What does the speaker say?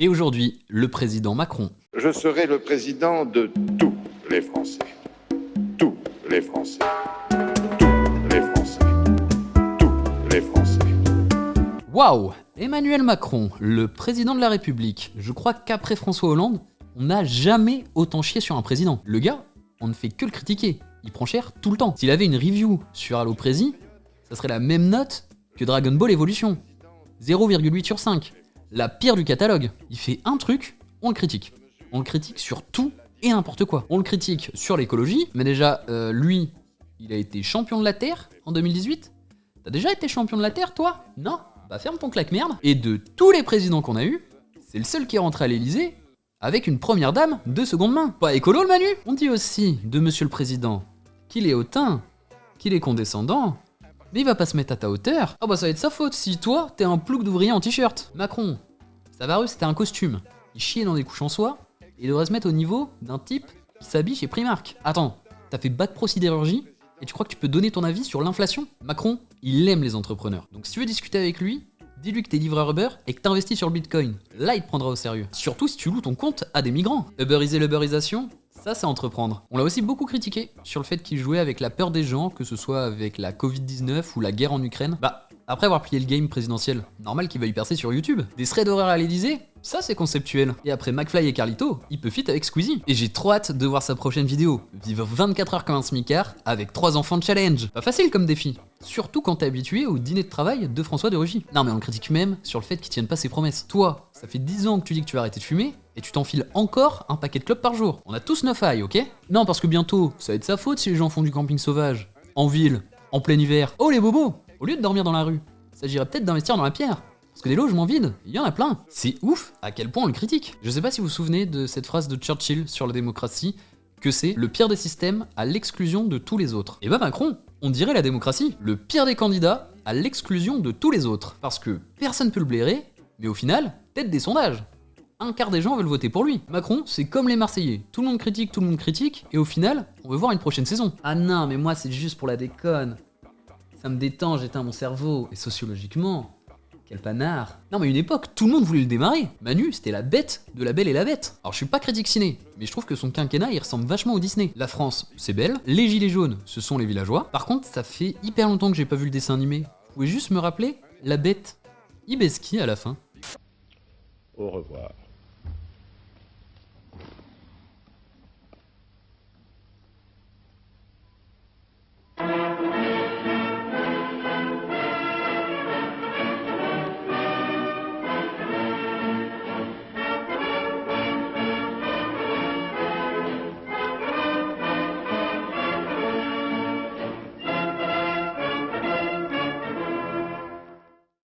Et aujourd'hui, le président Macron. Je serai le président de tous les Français. Tous les Français. Tous les Français. Tous les Français. Waouh Emmanuel Macron, le président de la République. Je crois qu'après François Hollande, on n'a jamais autant chié sur un président. Le gars, on ne fait que le critiquer. Il prend cher tout le temps. S'il avait une review sur Halo Prési, ça serait la même note que Dragon Ball Evolution. 0,8 sur 5. La pire du catalogue. Il fait un truc, on le critique. On le critique sur tout et n'importe quoi. On le critique sur l'écologie, mais déjà, euh, lui, il a été champion de la Terre en 2018. T'as déjà été champion de la Terre, toi? Non? Bah ferme ton claque-merde. Et de tous les présidents qu'on a eu, c'est le seul qui est rentré à l'Elysée avec une première dame de seconde main. Pas écolo le Manu? On dit aussi de Monsieur le Président qu'il est hautain, qu'il est condescendant, mais il va pas se mettre à ta hauteur. Ah bah ça va être sa faute si toi, t'es un plouc d'ouvrier en t-shirt. Macron, Savarus c'était un costume. Il chiait dans des couches en soie, et il devrait se mettre au niveau d'un type qui s'habille chez Primark. Attends, t'as fait bac pro sidérurgie et tu crois que tu peux donner ton avis sur l'inflation? Macron, il aime les entrepreneurs. Donc si tu veux discuter avec lui, dis-lui que t'es livreur Uber et que t'investis sur le Bitcoin. Là, il te prendra au sérieux. Surtout si tu loues ton compte à des migrants. Uberiser l'Uberisation, ça c'est entreprendre. On l'a aussi beaucoup critiqué sur le fait qu'il jouait avec la peur des gens, que ce soit avec la Covid-19 ou la guerre en Ukraine. Bah, après avoir plié le game présidentiel, normal qu'il va y percer sur YouTube. Des threads d'horaire à l'Elysée ça c'est conceptuel. Et après McFly et Carlito, il peut fit avec Squeezie. Et j'ai trop hâte de voir sa prochaine vidéo. Vivre 24 heures comme un smicard avec 3 enfants de challenge. Pas facile comme défi. Surtout quand t'es habitué au dîner de travail de François de Rugy. Non mais on critique même sur le fait qu'il tienne pas ses promesses. Toi, ça fait 10 ans que tu dis que tu vas arrêter de fumer, et tu t'enfiles encore un paquet de clopes par jour. On a tous 9 ailles, ok? Non parce que bientôt, ça va être sa faute si les gens font du camping sauvage. En ville, en plein hiver. Oh les bobos Au lieu de dormir dans la rue, s'agirait peut-être d'investir dans la pierre. Parce que des logements vides, il y en a plein. C'est ouf à quel point on le critique. Je sais pas si vous vous souvenez de cette phrase de Churchill sur la démocratie, que c'est le pire des systèmes à l'exclusion de tous les autres. Et bah Macron, on dirait la démocratie, le pire des candidats à l'exclusion de tous les autres. Parce que personne peut le blairer, mais au final, tête des sondages. Un quart des gens veulent voter pour lui. Macron, c'est comme les Marseillais. Tout le monde critique, tout le monde critique, et au final, on veut voir une prochaine saison. Ah non, mais moi c'est juste pour la déconne. Ça me détend, j'éteins mon cerveau. Et sociologiquement, quel panard Non mais une époque, tout le monde voulait le démarrer Manu, c'était la bête de la belle et la bête Alors je suis pas critique ciné, mais je trouve que son quinquennat il ressemble vachement au Disney. La France, c'est belle, les gilets jaunes, ce sont les villageois. Par contre, ça fait hyper longtemps que j'ai pas vu le dessin animé. Vous pouvez juste me rappeler La bête Ibeski à la fin. Au revoir.